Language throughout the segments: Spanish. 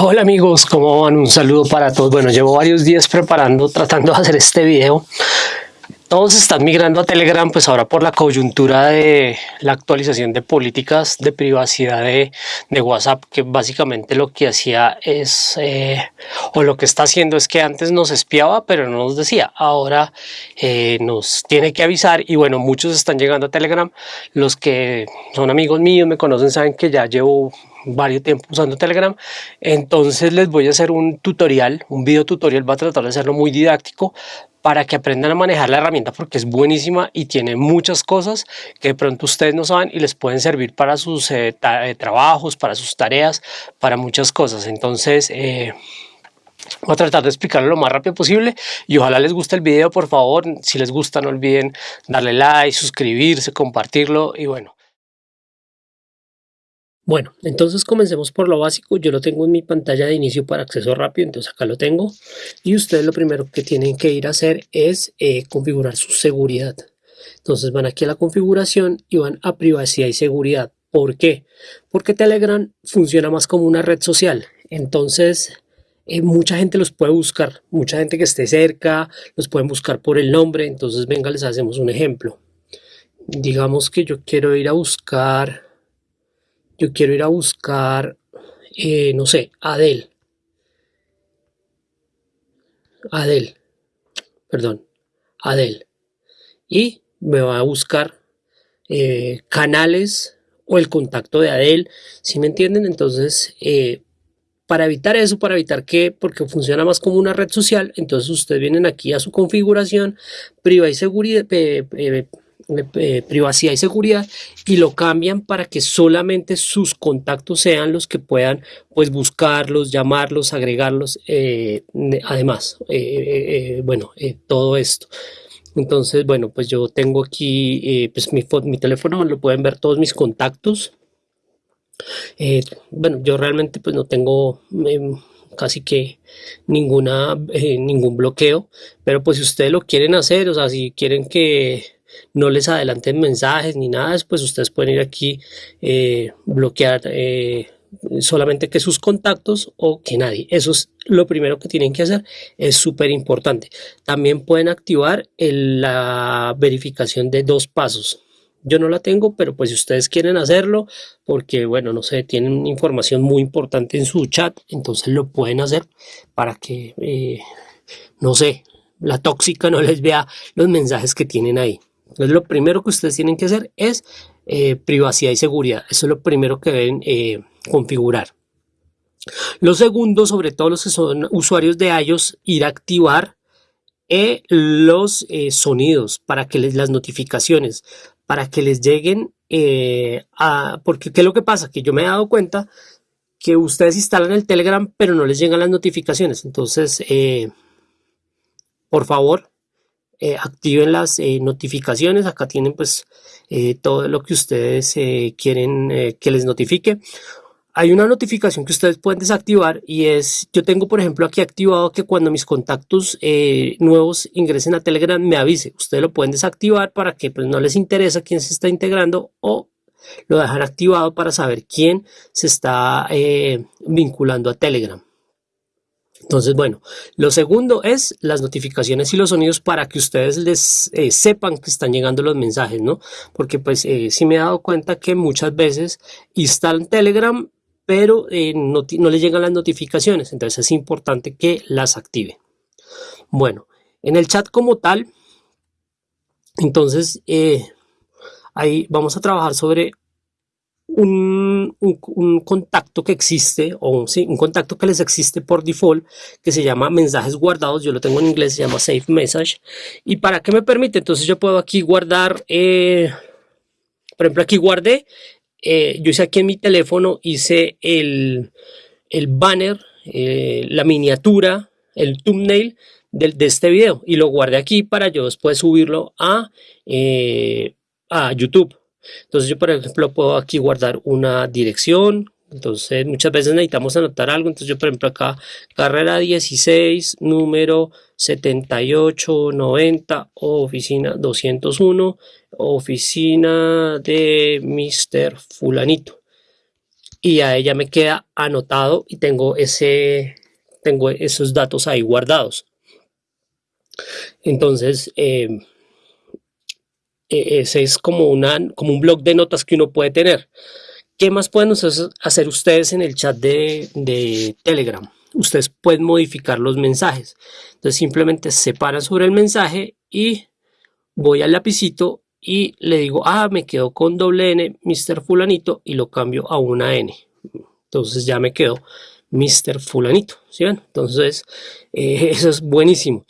Hola amigos, ¿cómo van? Un saludo para todos. Bueno, llevo varios días preparando, tratando de hacer este video. Todos están migrando a Telegram, pues ahora por la coyuntura de la actualización de políticas de privacidad de, WhatsApp, que básicamente lo que hacía es, eh, o lo que está haciendo es que antes nos espiaba, pero no nos decía. Ahora eh, nos tiene que avisar y bueno, muchos están llegando a Telegram. Los que son amigos míos, me conocen, saben que ya llevo varios tiempo usando Telegram. Entonces les voy a hacer un tutorial, un video tutorial, va a tratar de hacerlo muy didáctico para que aprendan a manejar la herramienta porque es buenísima y tiene muchas cosas que de pronto ustedes no saben y les pueden servir para sus eh, eh, trabajos, para sus tareas, para muchas cosas. Entonces... Eh, Voy a tratar de explicarlo lo más rápido posible y ojalá les guste el video, por favor. Si les gusta, no olviden darle like, suscribirse, compartirlo y bueno. Bueno, entonces comencemos por lo básico. Yo lo tengo en mi pantalla de inicio para acceso rápido, entonces acá lo tengo. Y ustedes lo primero que tienen que ir a hacer es eh, configurar su seguridad. Entonces van aquí a la configuración y van a privacidad y seguridad. ¿Por qué? Porque Telegram funciona más como una red social. Entonces eh, mucha gente los puede buscar. Mucha gente que esté cerca los pueden buscar por el nombre. Entonces venga, les hacemos un ejemplo. Digamos que yo quiero ir a buscar yo quiero ir a buscar, eh, no sé, Adel. Adel, perdón, Adel. Y me va a buscar eh, canales o el contacto de Adel, si me entienden? Entonces, eh, para evitar eso, para evitar que, porque funciona más como una red social, entonces ustedes vienen aquí a su configuración, privacidad y seguridad, privacidad y seguridad y lo cambian para que solamente sus contactos sean los que puedan pues buscarlos, llamarlos, agregarlos, eh, además, eh, bueno, todo esto. Entonces, bueno, pues yo tengo aquí pues mi, mi teléfono, lo pueden ver todos mis contactos. bueno, yo realmente pues no tengo casi que ninguna ningún bloqueo pero pues si ustedes lo quieren hacer o sea si quieren que no les adelanten mensajes ni nada, pues ustedes pueden ir aquí, eh, bloquear eh, solamente que sus contactos o que nadie. Eso es lo primero que tienen que hacer, es súper importante. También pueden activar la verificación de dos pasos. Yo no la tengo, pero pues si ustedes quieren hacerlo, porque bueno, no sé, tienen información muy importante en su chat, entonces lo pueden hacer para que, eh, no sé, la tóxica no les vea los mensajes que tienen ahí. Entonces lo primero que ustedes tienen que hacer es eh, privacidad y seguridad. Eso es lo primero que deben eh, configurar. Lo segundo, sobre todo los que son usuarios de iOS, ir a activar eh, los sonidos para que les las notificaciones, para que les lleguen a... Porque ¿qué es lo que pasa? Que yo me he dado cuenta que ustedes instalan el Telegram, pero no les llegan las notificaciones. Entonces, por favor, eh, activen las eh, notificaciones. Acá tienen pues eh, todo lo que ustedes quieren que les notifique. Hay una notificación que ustedes pueden desactivar y es, yo tengo por ejemplo aquí activado que cuando mis contactos nuevos ingresen a Telegram me avise. Ustedes lo pueden desactivar para que pues no les interesa quién se está integrando o lo dejan activado para saber quién se está vinculando a Telegram. Entonces, bueno, lo segundo es las notificaciones y los sonidos para que ustedes les eh, sepan que están llegando los mensajes, ¿no? Porque pues eh, sí me he dado cuenta que muchas veces instalan Telegram, pero eh, no, no les llegan las notificaciones, entonces es importante que las active. Bueno, en el chat como tal, entonces ahí vamos a trabajar sobre un, contacto que existe o sí, un contacto que les existe por default que se llama mensajes guardados. Yo lo tengo en inglés se llama save message. Y para qué me permite entonces yo puedo aquí guardar eh, por ejemplo aquí guardé eh, yo hice aquí en mi teléfono hice el, el banner eh, la miniatura el thumbnail de, de, este video. Y lo guardé aquí para yo después subirlo a, a YouTube entonces yo por ejemplo puedo aquí guardar una dirección, entonces muchas veces necesitamos anotar algo, entonces yo por ejemplo acá carrera 16, número 7890, oficina 201, oficina de Mr. Fulanito. y a ella me queda anotado y tengo, ese, tengo esos datos ahí guardados. Entonces, eh, ese es como, una, como un blog de notas que uno puede tener. ¿Qué más pueden hacer ustedes en el chat de, de Telegram? Ustedes pueden modificar los mensajes. Entonces simplemente separan sobre el mensaje y voy al lapicito y le digo, ah, me quedo con doble N, Mr. Fulanito, y lo cambio a una N. Entonces ya me quedo Mr. Fulanito, ¿sí? Entonces, eh, eso es buenísimo.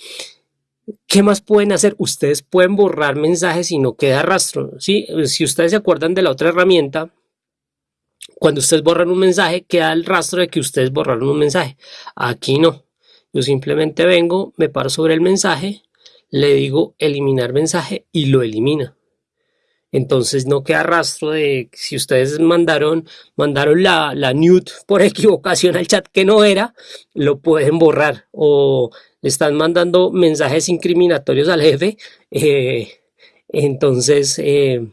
¿Qué más pueden hacer? Ustedes pueden borrar mensajes y no queda rastro, ¿sí? Si ustedes se acuerdan de la otra herramienta, cuando ustedes borran un mensaje, queda el rastro de que ustedes borraron un mensaje. Aquí no. Yo simplemente vengo, me paro sobre el mensaje, le digo eliminar mensaje y lo elimina. Entonces no queda rastro de si ustedes mandaron, mandaron la, la nude por equivocación al chat que no era, lo pueden borrar. O le están mandando mensajes incriminatorios al jefe, eh, entonces eh,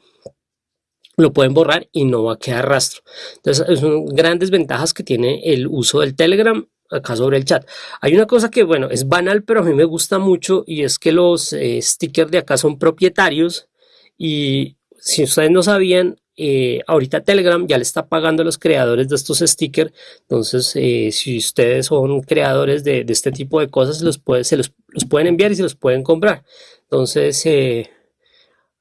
lo pueden borrar y no va a quedar rastro. Entonces son grandes ventajas que tiene el uso del Telegram acá sobre el chat. Hay una cosa que, bueno, es banal, pero a mí me gusta mucho y es que los eh, stickers de acá son propietarios y si ustedes no sabían, eh, ahorita Telegram ya le está pagando a los creadores de estos stickers. Entonces, eh, si ustedes son creadores de, este tipo de cosas, los se los, pueden enviar y se los pueden comprar. Entonces, eh,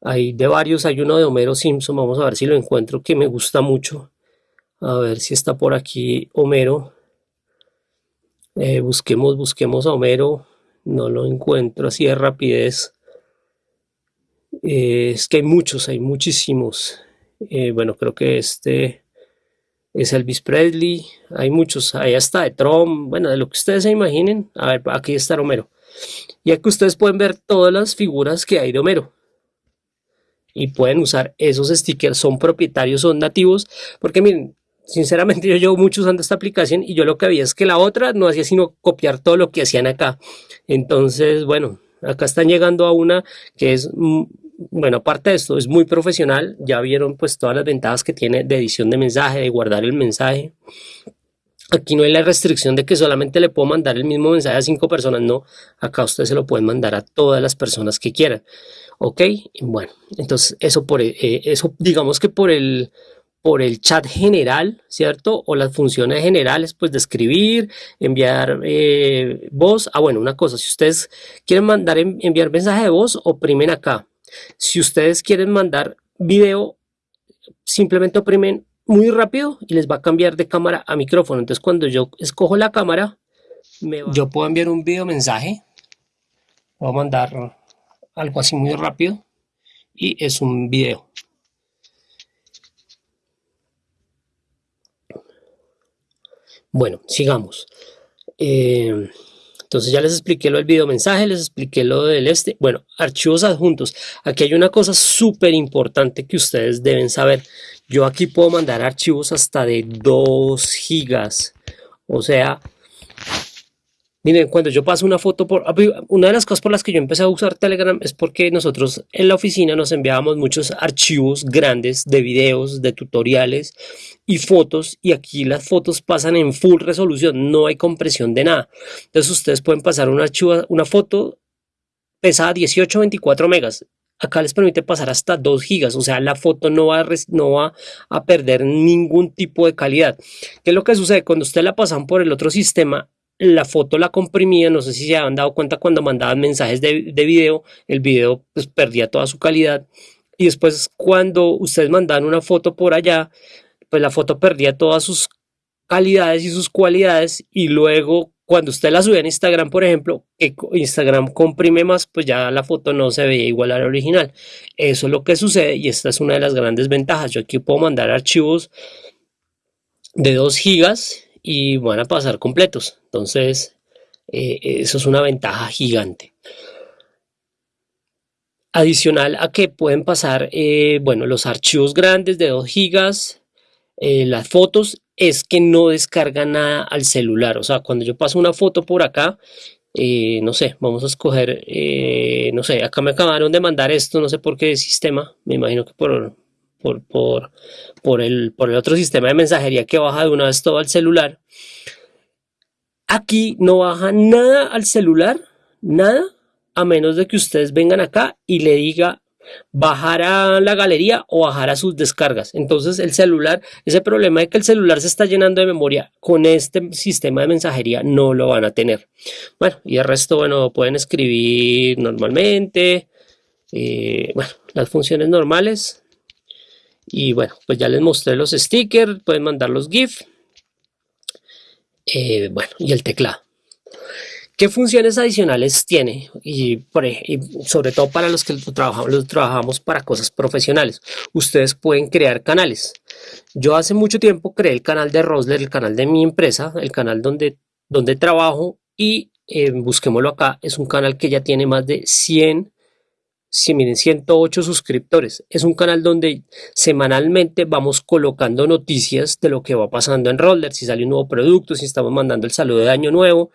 hay de varios. Hay uno de Homero Simpson. Vamos a ver si lo encuentro que me gusta mucho. A ver si está por aquí Homero. busquemos, busquemos a Homero. No lo encuentro así de rapidez. Eh, es que hay muchos, hay muchísimos. Eh, bueno, creo que este es Elvis Presley. Hay muchos, ahí está de Trump. Bueno, de lo que ustedes se imaginen. A ver, aquí está Romero. Y aquí ustedes pueden ver todas las figuras que hay de Homero. Y pueden usar esos stickers, son propietarios, son nativos. Porque miren, sinceramente yo llevo mucho usando esta aplicación y yo lo que había es que la otra no hacía sino copiar todo lo que hacían acá. Entonces, bueno, acá están llegando a una que es mm, bueno, aparte de esto, es muy profesional. Ya vieron pues todas las ventajas que tiene de edición de mensaje, de guardar el mensaje. Aquí no hay la restricción de que solamente le puedo mandar el mismo mensaje a cinco personas. No, acá ustedes se lo pueden mandar a todas las personas que quieran. ¿Ok? Bueno, entonces eso, por, eh, eso digamos que por el, por el chat general, ¿cierto? O las funciones generales, pues de escribir, enviar eh, voz. Ah, bueno, una cosa, si ustedes quieren mandar enviar mensaje de voz, oprimen acá. Si ustedes quieren mandar video, simplemente oprimen muy rápido y les va a cambiar de cámara a micrófono. Entonces cuando yo escojo la cámara, yo puedo enviar un video mensaje. Voy a mandar algo así muy rápido y es un video. Bueno, sigamos. Eh, entonces ya les expliqué lo del video mensaje, les expliqué lo del este. Bueno, archivos adjuntos. Aquí hay una cosa súper importante que ustedes deben saber. Yo aquí puedo mandar archivos hasta de 2 gigas. O sea, Miren, cuando yo paso una foto por... Una de las cosas por las que yo empecé a usar Telegram es porque nosotros en la oficina nos enviábamos muchos archivos grandes de videos, de tutoriales y fotos y aquí las fotos pasan en full resolución, no hay compresión de nada. Entonces ustedes pueden pasar una foto pesada 18 o 24 megas. Acá les permite pasar hasta 2 gigas, o sea, la foto no va, a, no va a perder ningún tipo de calidad. ¿Qué es lo que sucede? Cuando ustedes la pasan por el otro sistema, la foto la comprimía, no sé si se han dado cuenta cuando mandaban mensajes de, de video, el video pues perdía toda su calidad y después cuando ustedes mandaban una foto por allá, pues la foto perdía todas sus calidades y sus cualidades y luego cuando usted la subía en Instagram, por ejemplo, que Instagram comprime más, pues ya la foto no se veía igual a la original. Eso es lo que sucede y esta es una de las grandes ventajas. Yo aquí puedo mandar archivos de 2 gigas y van a pasar completos. Entonces, eh, eso es una ventaja gigante. Adicional a que pueden pasar, eh, bueno, los archivos grandes de 2 gigas, eh, las fotos, es que no descarga nada al celular. O sea, cuando yo paso una foto por acá, no sé, vamos a escoger, no sé, acá me acabaron de mandar esto, no sé por qué sistema, me imagino que por, por, por, por, el, por el otro sistema de mensajería que baja de una vez todo al celular. Aquí no baja nada al celular, nada, a menos de que ustedes vengan acá y le diga bajar a la galería o bajar a sus descargas. Entonces el celular, ese problema de que el celular se está llenando de memoria con este sistema de mensajería no lo van a tener. Bueno, y el resto, bueno, pueden escribir normalmente, eh, bueno, las funciones normales. Y bueno, pues ya les mostré los stickers, pueden mandar los GIF. Eh, bueno, y el teclado. ¿Qué funciones adicionales tiene? Y, sobre todo para los que trabajamos, trabajamos para cosas profesionales. Ustedes pueden crear canales. Yo hace mucho tiempo creé el canal de Rosler, el canal de mi empresa, el canal donde, donde trabajo y eh, busquémoslo acá. Es un canal que ya tiene más de 100 si miren 108 suscriptores. Es un canal donde semanalmente vamos colocando noticias de lo que va pasando en Roller, si sale un nuevo producto, si estamos mandando el saludo de año nuevo.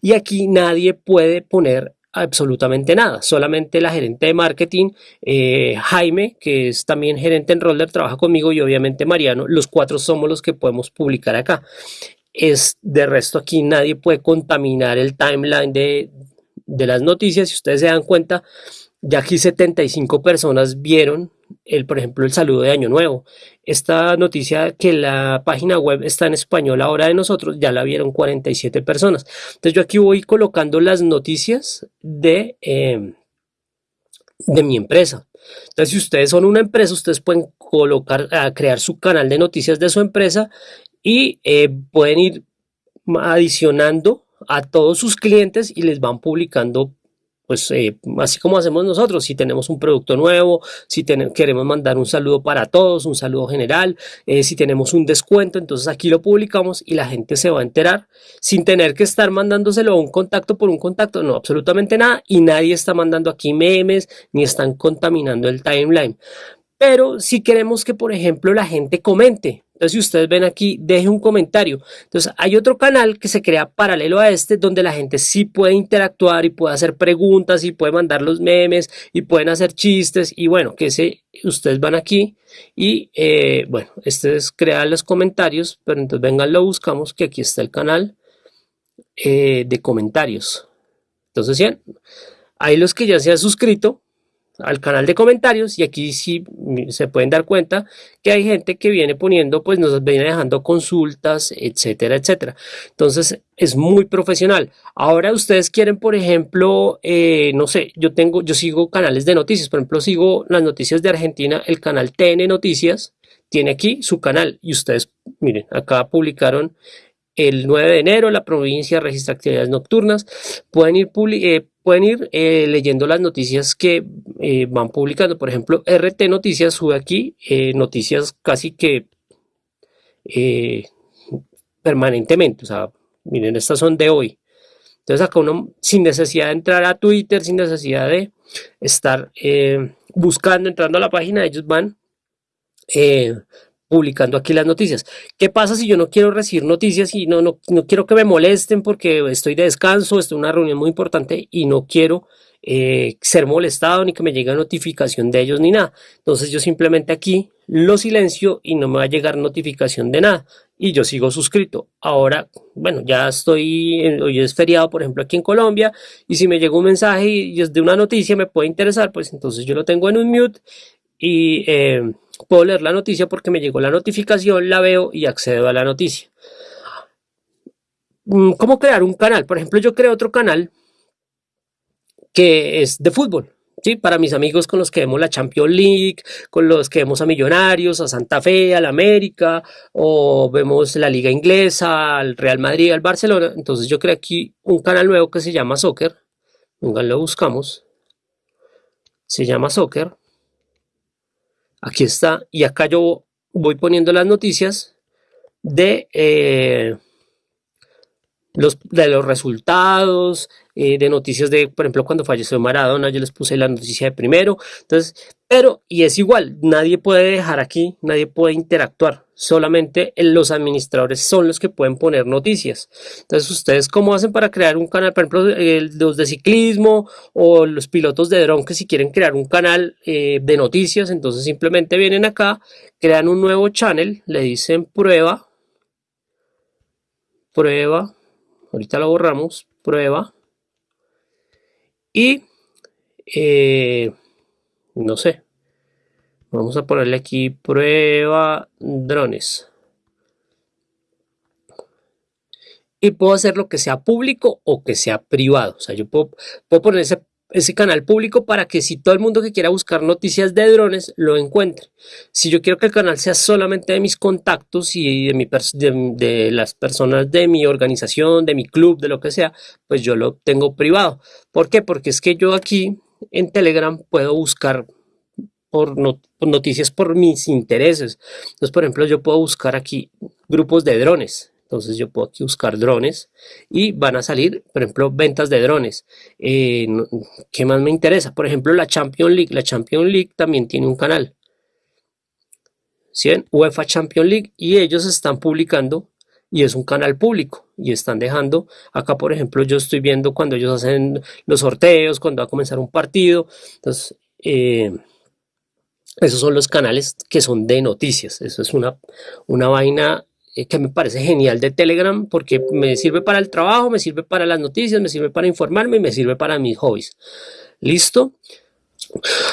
Y aquí nadie puede poner absolutamente nada, solamente la gerente de marketing, eh, Jaime, que es también gerente en Roller, trabaja conmigo y obviamente Mariano, los cuatro somos los que podemos publicar acá. Es de resto aquí nadie puede contaminar el timeline de, de las noticias, si ustedes se dan cuenta, ya aquí 75 personas vieron, el, por ejemplo, el saludo de Año Nuevo. Esta noticia que la página web está en español ahora de nosotros, ya la vieron 47 personas. Entonces yo aquí voy colocando las noticias de, em, de mi empresa. Entonces si ustedes son una empresa, ustedes pueden colocar, a crear su canal de noticias de su empresa y eh, pueden ir adicionando a todos sus clientes y les van publicando pues eh, así como hacemos nosotros, si tenemos un producto nuevo, si queremos mandar un saludo para todos, un saludo general, eh, si tenemos un descuento, entonces aquí lo publicamos y la gente se va a enterar sin tener que estar mandándoselo a un contacto por un contacto, no, absolutamente nada, y nadie está mandando aquí memes ni están contaminando el timeline. Pero si queremos que, por ejemplo, la gente comente, entonces, si ustedes ven aquí, deje un comentario. Entonces, hay otro canal que se crea paralelo a este, donde la gente sí puede interactuar y puede hacer preguntas y puede mandar los memes y pueden hacer chistes. Y bueno, que se, ustedes van aquí y, eh, bueno, este es crear los comentarios, pero entonces vengan, lo buscamos, que aquí está el canal eh, de comentarios. Entonces, bien, ahí los que ya se han suscrito, al canal de comentarios y aquí sí se pueden dar cuenta que hay gente que viene poniendo, pues nos viene dejando consultas, etcétera, etcétera. Entonces es muy profesional. Ahora ustedes quieren, por ejemplo, eh, no sé, yo tengo, yo sigo canales de noticias, por ejemplo, sigo las noticias de Argentina, el canal TN Noticias tiene aquí su canal y ustedes, miren, acá publicaron el 9 de enero la provincia registra actividades nocturnas. Pueden ir, eh, pueden ir eh, leyendo las noticias que eh, van publicando. Por ejemplo, RT Noticias sube aquí noticias casi que permanentemente. O sea, miren, estas son de hoy. Entonces acá uno sin necesidad de entrar a Twitter, sin necesidad de estar buscando, entrando a la página, ellos van publicando aquí las noticias. ¿Qué pasa si yo no quiero recibir noticias y no, no, no quiero que me molesten porque estoy de descanso, estoy en una reunión muy importante y no quiero eh, ser molestado ni que me llegue notificación de ellos ni nada? Entonces yo simplemente aquí lo silencio y no me va a llegar notificación de nada y yo sigo suscrito. Ahora, bueno, ya estoy, hoy es feriado, por ejemplo, aquí en Colombia, y si me llega un mensaje y es de una noticia me puede interesar, pues entonces yo lo tengo en un mute y eh, puedo leer la noticia porque me llegó la notificación, la veo y accedo a la noticia. Mm, ¿Cómo crear un canal? Por ejemplo, yo creo otro canal que es de fútbol. ¿sí? Para mis amigos con los que vemos la Champions League, con los que vemos a Millonarios, a Santa Fe, al América, o vemos la Liga Inglesa, al Real Madrid, al Barcelona. Entonces yo creo aquí un canal nuevo que se llama Soccer. Vengan, lo buscamos. Se llama Soccer. Aquí está. Y acá yo voy poniendo las noticias de, eh, los, de los resultados, eh, de noticias de, por ejemplo, cuando falleció Maradona, yo les puse la noticia de primero. Entonces, pero, y es igual, nadie puede dejar aquí, nadie puede interactuar. Solamente los administradores son los que pueden poner noticias. Entonces, ustedes, ¿cómo hacen para crear un canal? Por ejemplo, los de ciclismo o los pilotos de dron que si quieren crear un canal eh, de noticias, entonces simplemente vienen acá, crean un nuevo channel, le dicen prueba, prueba, ahorita lo borramos, prueba, y eh, no sé, vamos a ponerle aquí prueba drones. Y puedo hacer lo que sea público o que sea privado. O sea, yo puedo, puedo poner ese ese canal público para que si todo el mundo que quiera buscar noticias de drones lo encuentre. Si yo quiero que el canal sea solamente de mis contactos y de, las personas de mi organización, de mi club, de lo que sea, pues yo lo tengo privado. ¿Por qué? Porque es que yo aquí en Telegram puedo buscar noticias por mis intereses. Entonces, por ejemplo, yo puedo buscar aquí grupos de drones entonces yo puedo aquí buscar drones y van a salir, por ejemplo, ventas de drones. Eh, ¿Qué más me interesa? Por ejemplo, la Champions League. La Champions League también tiene un canal. ¿Sí UEFA Champions League y ellos están publicando y es un canal público y están dejando acá por ejemplo yo estoy viendo cuando ellos hacen los sorteos cuando va a comenzar un partido entonces eh, esos son los canales que son de noticias eso es una, una vaina que me parece genial de Telegram porque me sirve para el trabajo, me sirve para las noticias, me sirve para informarme y me sirve para mis hobbies. ¿Listo?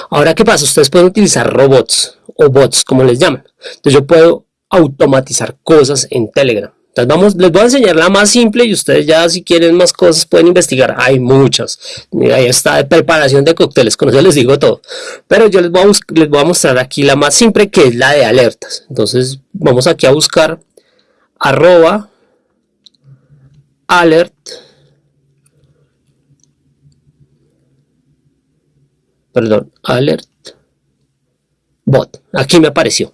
Ahora, ¿qué pasa? Ustedes pueden utilizar robots o bots, como les llaman. Entonces yo puedo automatizar cosas en Telegram. Entonces vamos, les voy a enseñar la más simple y ustedes ya si quieren más cosas pueden investigar. Hay muchas. Ahí está de preparación de cócteles, con eso les digo todo. Pero yo les voy, a les voy a mostrar aquí la más simple que es la de alertas. Entonces vamos aquí a buscar arroba alert perdón alert bot. Aquí me apareció.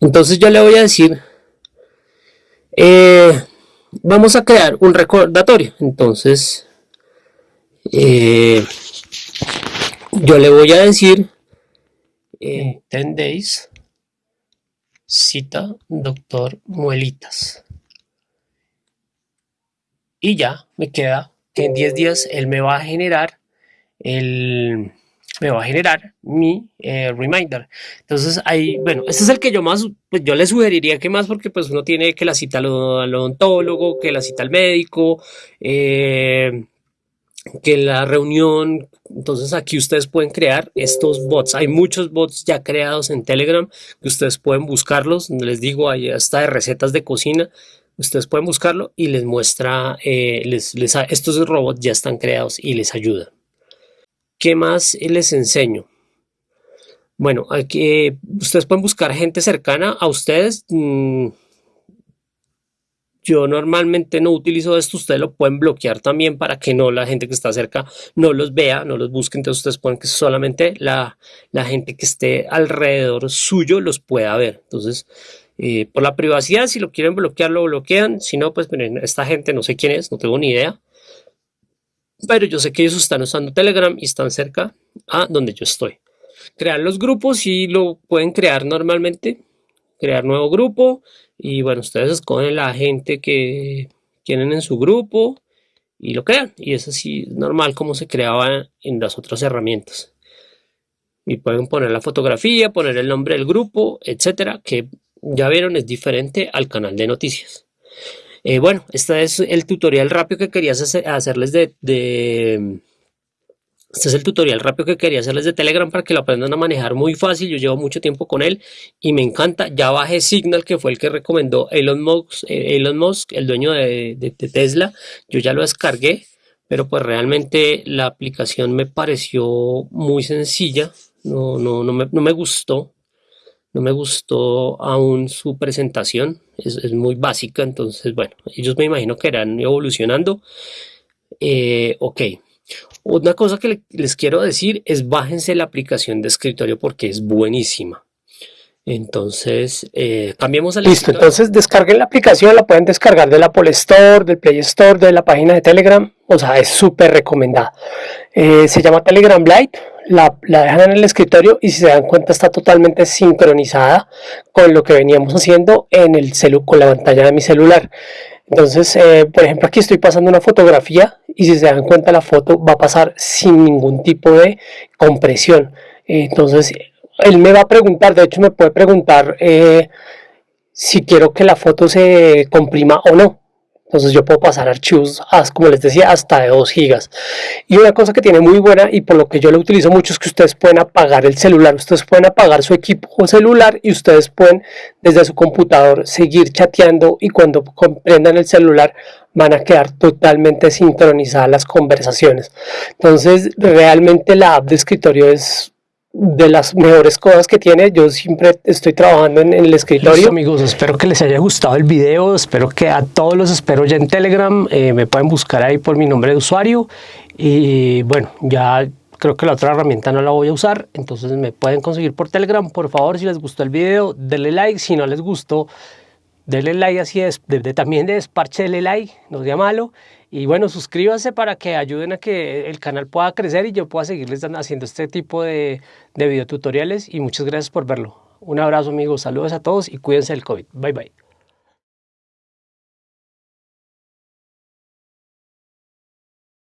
Entonces yo le voy a decir eh, vamos a crear un recordatorio. Entonces eh, yo le voy a decir eh, 10 days cita doctor Muelitas. Y ya me queda que en 10 días él me va a generar el me va a generar mi eh, reminder. Entonces ahí, bueno, este es el que yo más, pues yo le sugeriría que más porque pues uno tiene que la cita al, odontólogo, que la cita al médico, eh, que la reunión, entonces aquí ustedes pueden crear estos bots. Hay muchos bots ya creados en Telegram que ustedes pueden buscarlos. Les digo, ahí está de recetas de cocina. Ustedes pueden buscarlo y les muestra, eh, les, estos robots ya están creados y les ayuda. ¿Qué más les enseño? Bueno, aquí, ustedes pueden buscar gente cercana a ustedes. Mm, yo normalmente no utilizo esto, ustedes lo pueden bloquear también para que no la gente que está cerca no los vea, no los busque, entonces ustedes pueden que solamente la, gente que esté alrededor suyo los pueda ver. Entonces, eh, por la privacidad, si lo quieren bloquear, lo bloquean, si no, pues esta gente no sé quién es, no tengo ni idea, pero yo sé que ellos están usando Telegram y están cerca a donde yo estoy. Crear los grupos y lo pueden crear normalmente, crear nuevo grupo, y bueno, ustedes escogen la gente que tienen en su grupo y lo crean. Y es así normal como se creaba en las otras herramientas. Y pueden poner la fotografía, poner el nombre del grupo, etcétera, que ya vieron es diferente al canal de noticias. Eh, bueno, este es el tutorial rápido que quería hacerles de este es el tutorial rápido que quería hacerles de Telegram para que lo aprendan a manejar muy fácil. Yo llevo mucho tiempo con él y me encanta. Ya bajé Signal, que fue el que recomendó Elon Musk, eh, Elon Musk el dueño de, Tesla. Yo ya lo descargué, pero pues realmente la aplicación me pareció muy sencilla. No, no, no, me, no me gustó. No me gustó aún su presentación. Es, muy básica. Entonces, bueno, ellos me imagino que irán evolucionando. Eh, ok. Una cosa que les quiero decir es bájense la aplicación de escritorio porque es buenísima. Entonces, eh, cambiemos el Listo, entonces descarguen la aplicación, la pueden descargar del Apple Store, del Play Store, de la página de Telegram. O sea, es súper recomendada. Eh, se llama Telegram Lite, la, dejan en el escritorio y si se dan cuenta está totalmente sincronizada con lo que veníamos haciendo en el celu con la pantalla de mi celular. Entonces, eh, por ejemplo, aquí estoy pasando una fotografía y si se dan cuenta la foto va a pasar sin ningún tipo de compresión. entonces, él me va a preguntar, de hecho me puede preguntar eh, si quiero que la foto se comprima o no. Entonces yo puedo pasar archivos, como les decía, hasta de 2 gigas. Y una cosa que tiene muy buena y por lo que yo lo utilizo mucho es que ustedes pueden apagar el celular. Ustedes pueden apagar su equipo celular y ustedes pueden desde su computador seguir chateando y cuando comprendan el celular van a quedar totalmente sincronizadas las conversaciones. Entonces realmente la app de escritorio es de las mejores cosas que tiene. Yo siempre estoy trabajando en, el escritorio. amigos, espero que les haya gustado el video. Espero que a todos los espero ya en Telegram. Eh, me pueden buscar ahí por mi nombre de usuario. Y bueno, ya creo que la otra herramienta no la voy a usar. Entonces me pueden conseguir por Telegram. Por favor, si les gustó el video, denle like. Si no les gustó, denle like así es. también de desparche, denle like. No sea malo. Y bueno, suscríbanse para que ayuden a que el canal pueda crecer y yo pueda seguirles haciendo este tipo de, de videotutoriales. Y muchas gracias por verlo. Un abrazo amigos, saludos a todos y cuídense del COVID. Bye bye.